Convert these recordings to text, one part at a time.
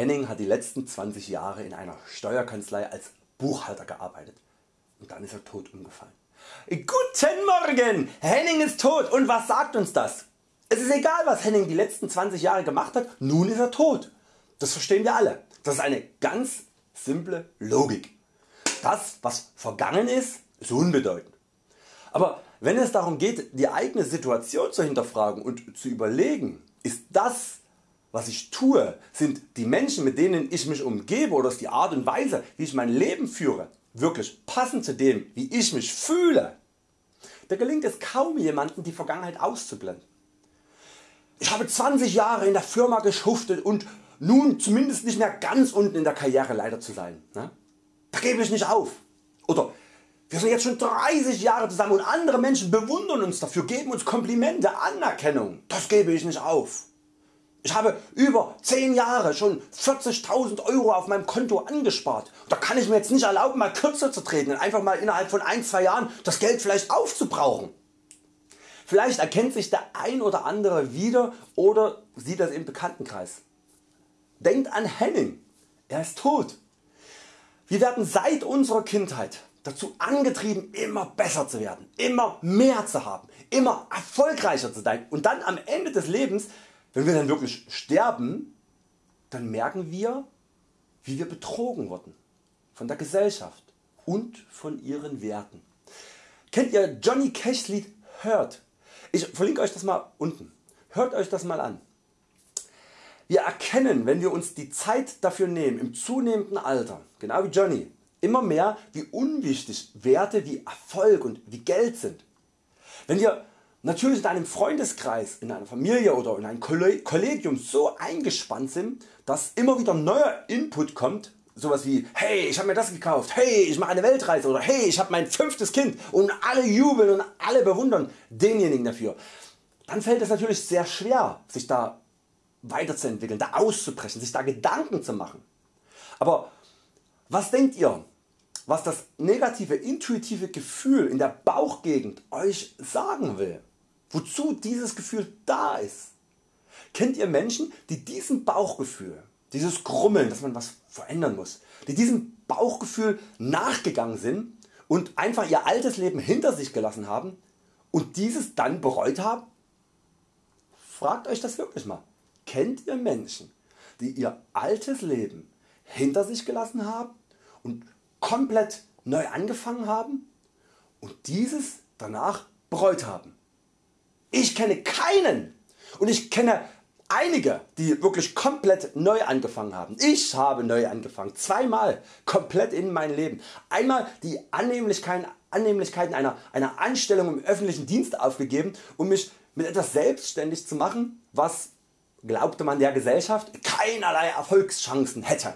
Henning hat die letzten 20 Jahre in einer Steuerkanzlei als Buchhalter gearbeitet und dann ist er tot umgefallen. Guten Morgen! Henning ist tot und was sagt uns das? Es ist egal was Henning die letzten 20 Jahre gemacht hat, nun ist er tot. Das verstehen wir alle. Das ist eine ganz simple Logik. Das was vergangen ist, ist unbedeutend. Aber wenn es darum geht die eigene Situation zu hinterfragen und zu überlegen, ist das was ich tue, sind die Menschen mit denen ich mich umgebe oder ist die Art und Weise wie ich mein Leben führe wirklich passend zu dem wie ich mich fühle, da gelingt es kaum jemanden die Vergangenheit auszublenden. Ich habe 20 Jahre in der Firma geschuftet und nun zumindest nicht mehr ganz unten in der Karriere leider zu sein. Ne? Da gebe ich nicht auf. Oder wir sind jetzt schon 30 Jahre zusammen und andere Menschen bewundern uns dafür, geben uns Komplimente, Anerkennung. Das gebe ich nicht auf. Ich habe über 10 Jahre schon 40.000 Euro auf meinem Konto angespart. Da kann ich mir jetzt nicht erlauben mal kürzer zu treten und einfach mal innerhalb von 1-2 Jahren das Geld vielleicht aufzubrauchen. Vielleicht erkennt sich der ein oder andere wieder oder sieht das im Bekanntenkreis. Denkt an Henning, er ist tot. Wir werden seit unserer Kindheit dazu angetrieben immer besser zu werden, immer mehr zu haben, immer erfolgreicher zu sein und dann am Ende des Lebens wenn wir dann wirklich sterben, dann merken wir wie wir betrogen wurden von der Gesellschaft und von ihren Werten. Kennt ihr Johnny Cash Lied Hört? Ich verlinke Euch das mal unten. Hört Euch das mal an. Wir erkennen wenn wir uns die Zeit dafür nehmen im zunehmenden Alter, genau wie Johnny, immer mehr wie unwichtig Werte wie Erfolg und wie Geld sind. Wenn wir natürlich in einem Freundeskreis, in einer Familie oder in einem Kollegium so eingespannt sind, dass immer wieder neuer Input kommt, sowas wie hey ich habe mir das gekauft, hey ich mache eine Weltreise oder hey ich habe mein fünftes Kind und alle jubeln und alle bewundern denjenigen dafür. Dann fällt es natürlich sehr schwer sich da weiterzuentwickeln, da auszubrechen, sich da Gedanken zu machen. Aber was denkt ihr was das negative intuitive Gefühl in der Bauchgegend Euch sagen will? Wozu dieses Gefühl da ist. Kennt ihr Menschen die diesem Bauchgefühl, dieses Grummeln dass man was verändern muss, die diesem Bauchgefühl nachgegangen sind und einfach ihr altes Leben hinter sich gelassen haben und dieses dann bereut haben? Fragt Euch das wirklich mal. Kennt ihr Menschen die ihr altes Leben hinter sich gelassen haben und komplett neu angefangen haben und dieses danach bereut haben? Ich kenne keinen und ich kenne einige die wirklich komplett neu angefangen haben. Ich habe neu angefangen, zweimal komplett in meinem Leben. Einmal die Annehmlichkeiten, Annehmlichkeiten einer, einer Anstellung im öffentlichen Dienst aufgegeben um mich mit etwas selbstständig zu machen was glaubte man der Gesellschaft keinerlei Erfolgschancen hätte.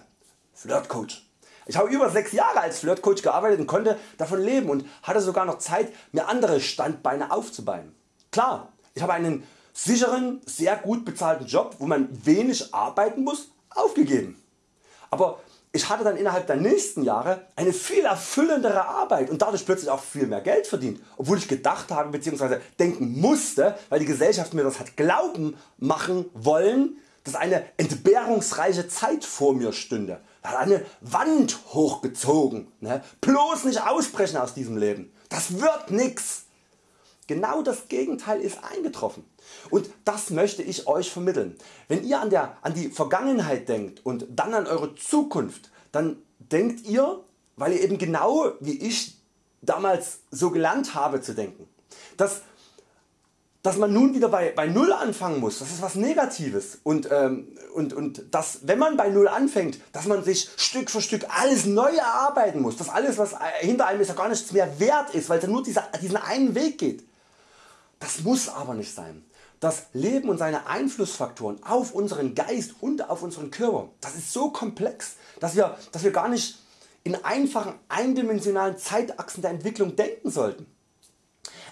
Flirtcoach. Ich habe über 6 Jahre als Flirtcoach gearbeitet und konnte davon leben und hatte sogar noch Zeit mir andere Standbeine aufzubauen. Klar, ich habe einen sicheren, sehr gut bezahlten Job, wo man wenig arbeiten muss, aufgegeben. Aber ich hatte dann innerhalb der nächsten Jahre eine viel erfüllendere Arbeit und dadurch plötzlich auch viel mehr Geld verdient, obwohl ich gedacht habe bzw. denken musste, weil die Gesellschaft mir das hat glauben machen wollen, dass eine entbehrungsreiche Zeit vor mir stünde. Da hat eine Wand hochgezogen. Ne? Bloß nicht ausbrechen aus diesem Leben. Das wird nix. Genau das Gegenteil ist eingetroffen und das möchte ich Euch vermitteln. Wenn ihr an, der, an die Vergangenheit denkt und dann an Eure Zukunft, dann denkt ihr, weil ihr eben genau wie ich damals so gelernt habe zu denken, dass, dass man nun wieder bei, bei Null anfangen muss, das ist was Negatives und, ähm, und, und dass wenn man bei Null anfängt, dass man sich Stück für Stück alles neu erarbeiten muss, dass alles was hinter einem ist ja gar nichts mehr wert ist, weil es nur dieser, diesen einen Weg geht. Das muss aber nicht sein. Das Leben und seine Einflussfaktoren auf unseren Geist und auf unseren Körper, das ist so komplex, dass wir, dass wir gar nicht in einfachen eindimensionalen Zeitachsen der Entwicklung denken sollten.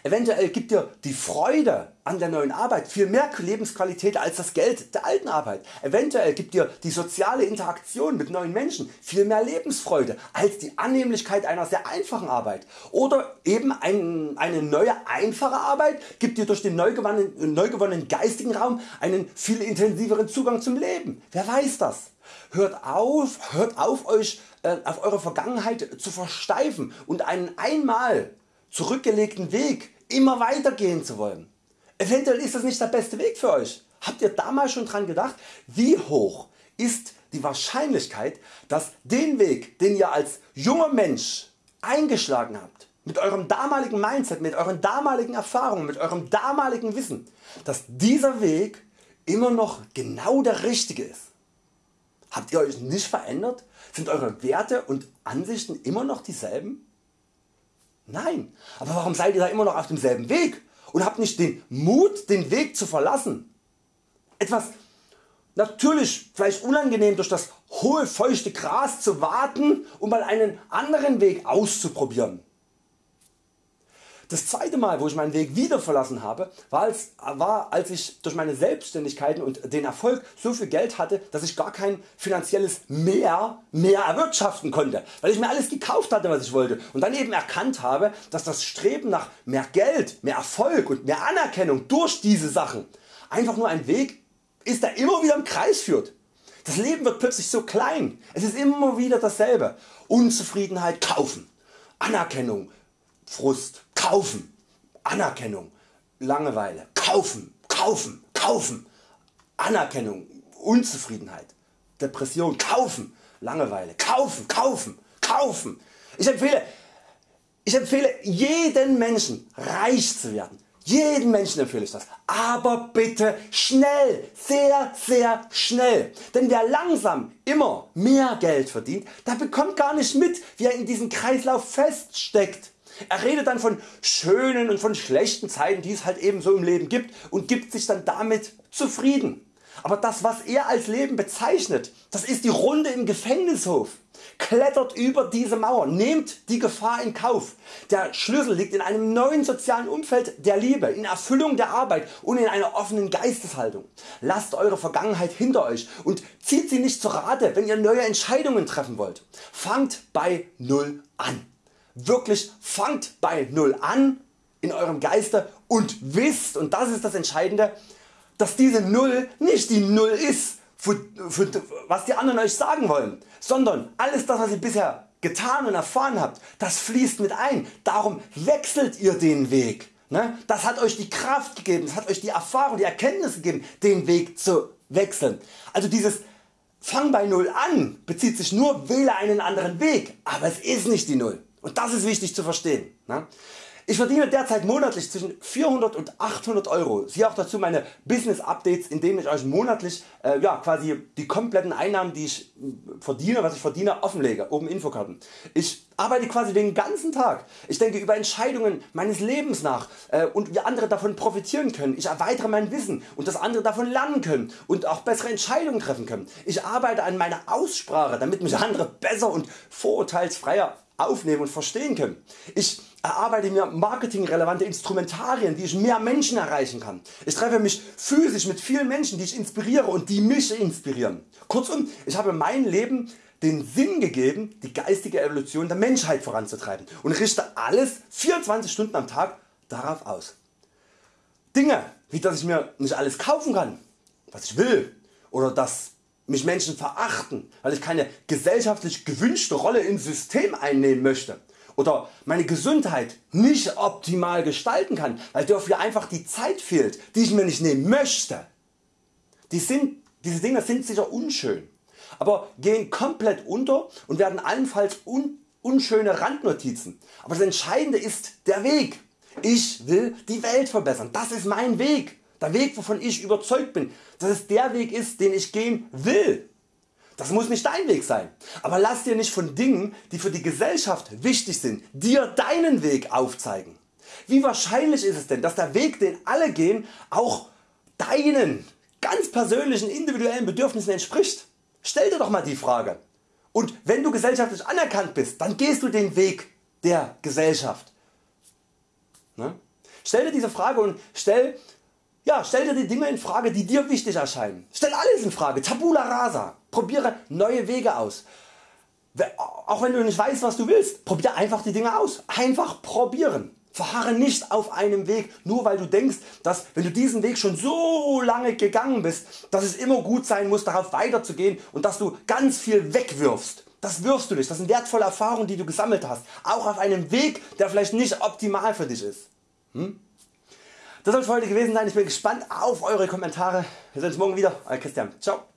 Eventuell gibt dir die Freude an der neuen Arbeit viel mehr Lebensqualität als das Geld der alten Arbeit. Eventuell gibt dir die soziale Interaktion mit neuen Menschen viel mehr Lebensfreude als die Annehmlichkeit einer sehr einfachen Arbeit. Oder eben ein, eine neue einfache Arbeit gibt dir durch den neu gewonnenen, neu gewonnenen geistigen Raum einen viel intensiveren Zugang zum Leben. Wer weiß das? Hört auf, hört auf euch äh, auf eure Vergangenheit zu versteifen und einen einmal zurückgelegten Weg immer weitergehen zu wollen. Eventuell ist das nicht der beste Weg für Euch. Habt ihr damals schon dran gedacht, wie hoch ist die Wahrscheinlichkeit, dass den Weg, den ihr als junger Mensch eingeschlagen habt, mit eurem damaligen Mindset, mit euren damaligen Erfahrungen, mit eurem damaligen Wissen, dass dieser Weg immer noch genau der richtige ist. Habt ihr Euch nicht verändert? Sind Eure Werte und Ansichten immer noch dieselben? Nein, aber warum seid ihr da immer noch auf demselben Weg und habt nicht den Mut den Weg zu verlassen? Etwas natürlich vielleicht unangenehm durch das hohe feuchte Gras zu warten und mal einen anderen Weg auszuprobieren. Das zweite Mal wo ich meinen Weg wieder verlassen habe war als, war als ich durch meine Selbstständigkeiten und den Erfolg so viel Geld hatte dass ich gar kein finanzielles Mehr mehr erwirtschaften konnte, weil ich mir alles gekauft hatte was ich wollte und dann eben erkannt habe dass das Streben nach mehr Geld, mehr Erfolg und mehr Anerkennung durch diese Sachen einfach nur ein Weg ist der immer wieder im Kreis führt. Das Leben wird plötzlich so klein, es ist immer wieder dasselbe. Unzufriedenheit kaufen, Anerkennung, Frust, kaufen, Anerkennung, Langeweile, kaufen, kaufen, kaufen, Anerkennung, Unzufriedenheit, Depression, kaufen, Langeweile, kaufen, kaufen, kaufen. Ich empfehle, ich empfehle jeden Menschen reich zu werden. Jeden Menschen empfehle ich das. Aber bitte schnell, sehr sehr schnell. Denn wer langsam immer mehr Geld verdient, der bekommt gar nicht mit wie er in diesem Kreislauf feststeckt. Er redet dann von schönen und von schlechten Zeiten die es halt eben so im Leben gibt und gibt sich dann damit zufrieden. Aber das was er als Leben bezeichnet, das ist die Runde im Gefängnishof. Klettert über diese Mauer, nehmt die Gefahr in Kauf. Der Schlüssel liegt in einem neuen sozialen Umfeld der Liebe, in Erfüllung der Arbeit und in einer offenen Geisteshaltung. Lasst eure Vergangenheit hinter Euch und zieht sie nicht zu Rate wenn ihr neue Entscheidungen treffen wollt. Fangt bei Null an wirklich fangt bei Null an in eurem Geiste und wisst und das ist das Entscheidende dass diese Null nicht die Null ist für, für, was die anderen Euch sagen wollen, sondern alles das was ihr bisher getan und erfahren habt, das fließt mit ein. Darum wechselt ihr den Weg. Ne? Das hat Euch die Kraft gegeben, das hat Euch die Erfahrung, die Erkenntnis gegeben den Weg zu wechseln. Also dieses Fang bei Null an bezieht sich nur wähle einen anderen Weg, aber es ist nicht die Null. Und das ist wichtig zu verstehen. Ne? Ich verdiene derzeit monatlich zwischen 400 und 800 Euro. Siehe auch dazu meine Business Updates, in denen ich Euch monatlich äh, ja, quasi die kompletten Einnahmen, die ich verdiene, was ich verdiene, offenlege, oben Infokarten. Ich arbeite quasi den ganzen Tag. Ich denke über Entscheidungen meines Lebens nach äh, und wie andere davon profitieren können. Ich erweitere mein Wissen und dass andere davon lernen können und auch bessere Entscheidungen treffen können. Ich arbeite an meiner Aussprache, damit mich andere besser und vorurteilsfreier aufnehmen und verstehen können. Ich erarbeite mir marketingrelevante Instrumentarien wie ich mehr Menschen erreichen kann. Ich treffe mich physisch mit vielen Menschen die ich inspiriere und die mich inspirieren. Kurzum ich habe mein Leben den Sinn gegeben die geistige Evolution der Menschheit voranzutreiben und richte alles 24 Stunden am Tag darauf aus. Dinge wie dass ich mir nicht alles kaufen kann was ich will oder dass mich Menschen verachten, weil ich keine gesellschaftlich gewünschte Rolle im System einnehmen möchte oder meine Gesundheit nicht optimal gestalten kann, weil dafür einfach die Zeit fehlt, die ich mir nicht nehmen möchte. Die sind, diese Dinge sind sicher unschön, aber gehen komplett unter und werden allenfalls un, unschöne Randnotizen. Aber das Entscheidende ist der Weg. Ich will die Welt verbessern. Das ist mein Weg. Der Weg wovon ich überzeugt bin, dass es der Weg ist den ich gehen will. Das muss nicht dein Weg sein, aber lass dir nicht von Dingen die für die Gesellschaft wichtig sind dir deinen Weg aufzeigen. Wie wahrscheinlich ist es denn dass der Weg den alle gehen auch deinen ganz persönlichen individuellen Bedürfnissen entspricht? Stell dir doch mal die Frage. Und wenn du gesellschaftlich anerkannt bist, dann gehst du den Weg der Gesellschaft. Ne? Stell dir diese Frage und stell ja, stell dir die Dinge in Frage die dir wichtig erscheinen. Stell alles in Frage, tabula rasa. Probiere neue Wege aus. Auch wenn du nicht weißt was du willst, probier einfach die Dinge aus. Einfach probieren. Verharre nicht auf einem Weg, nur weil du denkst, dass wenn du diesen Weg schon so lange gegangen bist, dass es immer gut sein muss darauf weiterzugehen und dass du ganz viel wegwirfst. Das wirfst du nicht, das sind wertvolle Erfahrungen die du gesammelt hast, auch auf einem Weg der vielleicht nicht optimal für dich ist. Hm? Das soll für heute gewesen sein, ich bin gespannt auf Eure Kommentare. Wir sehen uns morgen wieder, Euer Christian. Ciao.